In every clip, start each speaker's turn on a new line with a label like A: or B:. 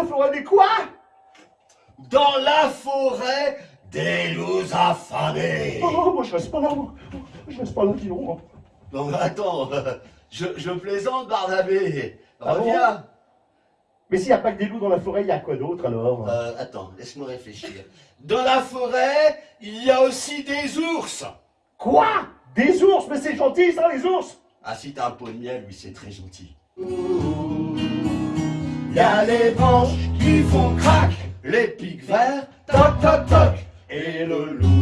A: la forêt des quoi?
B: Dans la forêt des loups affamés.
A: Oh, moi je reste pas là, moi. Je reste pas là, dis donc.
B: Non, mais attends, euh, je, je plaisante, Barnabé.
A: Ah bon?
B: Reviens.
A: Mais s'il n'y a pas que des loups dans la forêt, il y a quoi d'autre alors?
B: Euh, attends, laisse-moi réfléchir. Dans la forêt, il y a aussi des ours.
A: Quoi? Des ours? Mais c'est gentil ça, les ours
B: Ah, si t'as un pot de miel, oui, c'est très gentil. Il y a les branches qui font crac, les pics verts, toc toc toc, et le loup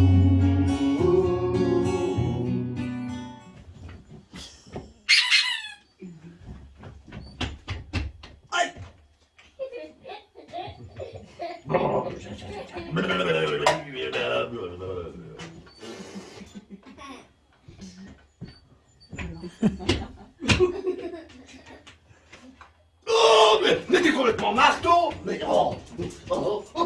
B: Oh, mais, t'es complètement marteau Mais oh, oh, oh.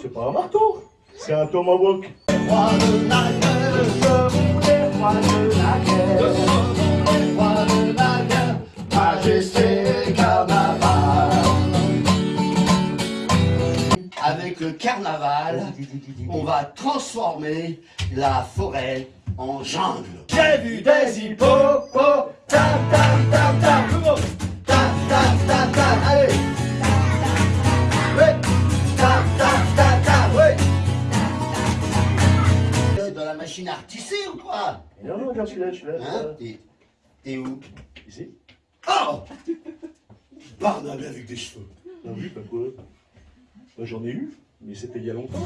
A: C'est pas un marteau, c'est un tomahawk.
B: Roi de la guerre, je voulais roi de la guerre, roi de la guerre, majesté carnaval. Avec le carnaval, on va transformer la forêt en jungle. J'ai vu des hippopotames, tam tam tam tam, tam tam machine à retisser ou quoi
A: Et non, non, regarde celui-là, celui-là.
B: Hein T'es- T'es où
A: Ici.
B: Oh Barnabé avec des cheveux.
A: Ah oui, pas quoi Bah, J'en ai eu, mais c'était il y a longtemps.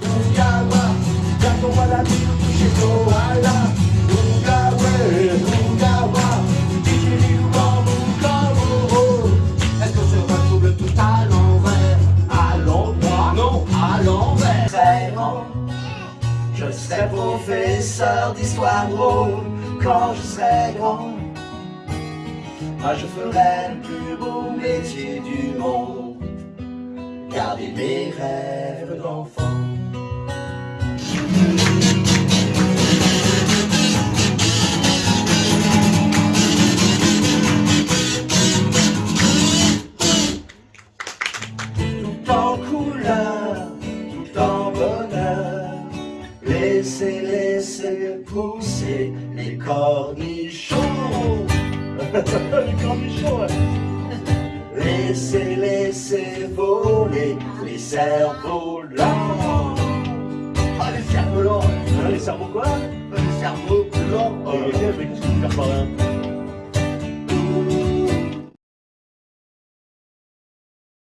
B: Est-ce qu'on se retrouve tout à l'envers? À l'endroit? Non, à l'envers. Vraiment, Je serai professeur d'histoire drôle Quand je serai grand. Moi je ferai le plus beau métier du monde. Garder mes rêves d'enfant. Tout en couleur, pousser les cornichons.
A: Les cornichons, là.
B: Laissez, laissez voler les cerveaux lents. Ah, les cerveaux lents.
A: Hein, les cerveaux quoi?
B: Les cerveaux lents.
A: Oh, mais qu'est-ce que tu